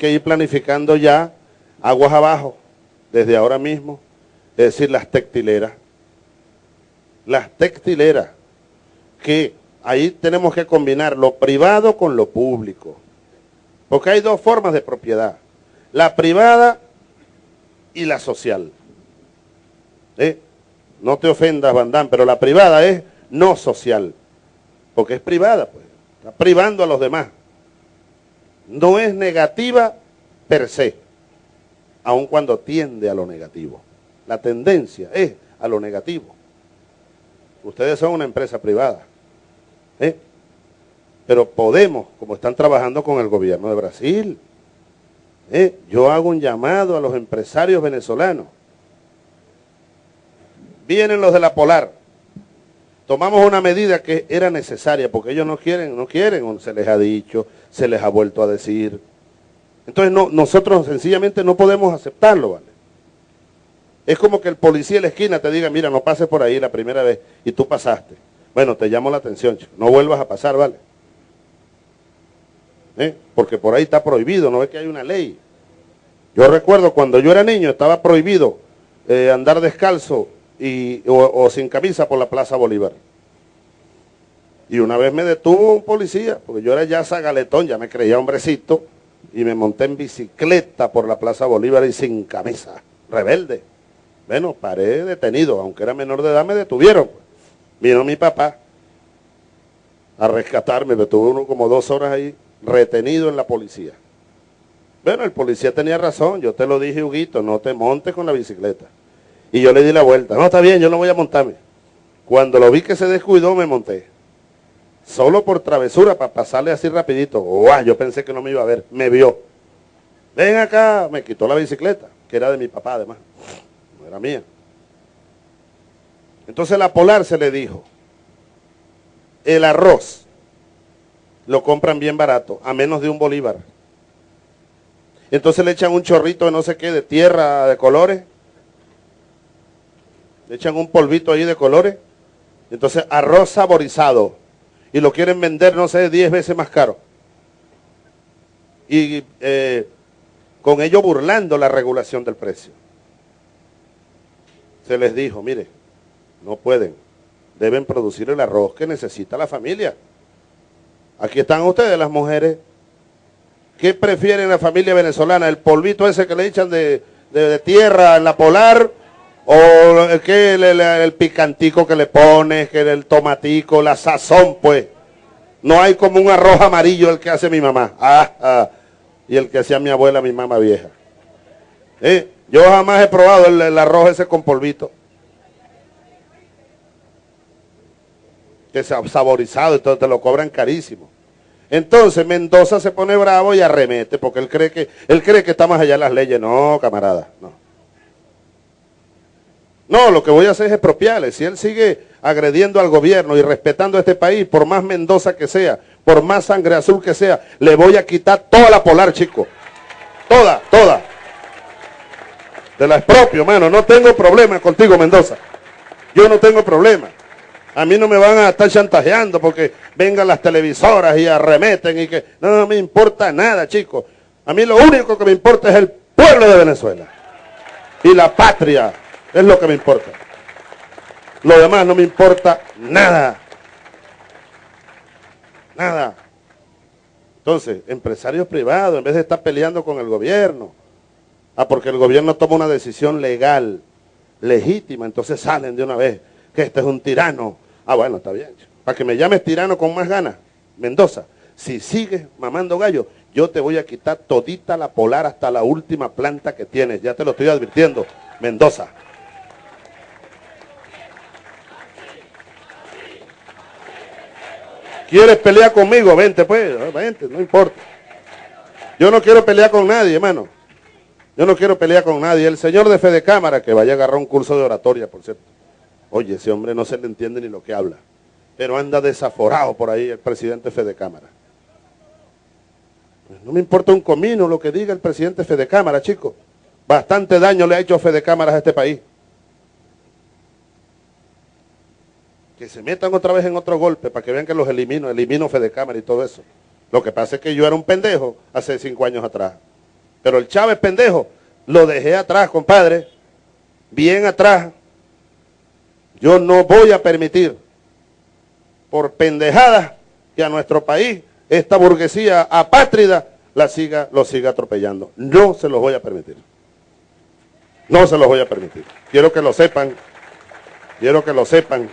que ir planificando ya aguas abajo, desde ahora mismo, es decir, las textileras. Las textileras, que ahí tenemos que combinar lo privado con lo público. Porque hay dos formas de propiedad, la privada y la social. ¿Eh? No te ofendas, Bandán, pero la privada es no social, porque es privada, pues. Está privando a los demás. No es negativa per se, aun cuando tiende a lo negativo. La tendencia es a lo negativo. Ustedes son una empresa privada. ¿eh? Pero podemos, como están trabajando con el gobierno de Brasil, ¿eh? yo hago un llamado a los empresarios venezolanos. Vienen los de la Polar. Tomamos una medida que era necesaria, porque ellos no quieren, no quieren, se les ha dicho, se les ha vuelto a decir. Entonces no, nosotros sencillamente no podemos aceptarlo, ¿vale? Es como que el policía en la esquina te diga, mira, no pases por ahí la primera vez y tú pasaste. Bueno, te llamo la atención, chico. no vuelvas a pasar, ¿vale? ¿Eh? Porque por ahí está prohibido, no ves que hay una ley. Yo recuerdo cuando yo era niño estaba prohibido eh, andar descalzo y, o, sin camisa por la Plaza Bolívar. Y una vez me detuvo un policía, porque yo era ya zagaletón, ya me creía hombrecito, y me monté en bicicleta por la Plaza Bolívar y sin camisa, rebelde. Bueno, paré detenido, aunque era menor de edad, me detuvieron. Vino mi papá a rescatarme, me tuve uno como dos horas ahí, retenido en la policía. Bueno, el policía tenía razón, yo te lo dije, Huguito, no te montes con la bicicleta. Y yo le di la vuelta, no, está bien, yo no voy a montarme. Cuando lo vi que se descuidó, me monté. Solo por travesura, para pasarle así rapidito. ¡Guau! Yo pensé que no me iba a ver, me vio. Ven acá, me quitó la bicicleta, que era de mi papá además era mía. Entonces la Polar se le dijo, el arroz lo compran bien barato, a menos de un bolívar. Entonces le echan un chorrito de no sé qué, de tierra de colores. Le echan un polvito ahí de colores. Entonces arroz saborizado. Y lo quieren vender, no sé, 10 veces más caro. Y eh, con ello burlando la regulación del precio se les dijo, mire, no pueden, deben producir el arroz que necesita la familia. Aquí están ustedes, las mujeres. ¿Qué prefieren la familia venezolana? ¿El polvito ese que le echan de, tierra en la polar? ¿O el, el, picantico que le pones, que el tomatico, la sazón, pues? No hay como un arroz amarillo el que hace mi mamá. Ah, ah, y el que hacía mi abuela, mi mamá vieja. ¿Eh? Yo jamás he probado el, arroz ese con polvito. Que se ha saborizado, entonces te lo cobran carísimo. Entonces Mendoza se pone bravo y arremete, porque él cree que, él cree que está más allá las leyes. No, camarada, no. No, lo que voy a hacer es expropiarle. Si él sigue agrediendo al gobierno y respetando a este país, por más Mendoza que sea, por más sangre azul que sea, le voy a quitar toda la polar, chico. Toda, toda. Te la expropio, mano. No tengo problema contigo, Mendoza. Yo no tengo problema. A mí no me van a estar chantajeando porque vengan las televisoras y arremeten y que... No, no me importa nada, chicos. A mí lo único que me importa es el pueblo de Venezuela. Y la patria es lo que me importa. Lo demás no me importa nada. Nada. Entonces, empresarios privados, en vez de estar peleando con el gobierno, Ah, porque el gobierno toma una decisión legal, legítima, entonces salen de una vez que este es un tirano. Ah, bueno, está bien. Para que me llames tirano con más ganas, Mendoza, si sigues mamando gallo, yo te voy a quitar todita la polar hasta la última planta que tienes. Ya te lo estoy advirtiendo, Mendoza. ¿Quieres pelear conmigo? Vente pues, vente, no importa. Yo no quiero pelear con nadie, hermano. Yo no quiero pelear con nadie. El señor de Fede Cámara, que vaya a agarrar un curso de oratoria, por cierto. Oye, ese hombre no se le entiende ni lo que habla. Pero anda desaforado por ahí el presidente Fede Cámara. Pues no me importa un comino lo que diga el presidente Fede Cámara, chicos. Bastante daño le ha hecho Fede Cámara a este país. Que se metan otra vez en otro golpe para que vean que los elimino, elimino Fede Cámara y todo eso. Lo que pasa es que yo era un pendejo hace cinco años atrás. Pero el Chávez pendejo lo dejé atrás, compadre, bien atrás. Yo no voy a permitir por pendejadas que a nuestro país esta burguesía apátrida la siga, lo siga atropellando. No se los voy a permitir. No se los voy a permitir. Quiero que lo sepan. Quiero que lo sepan.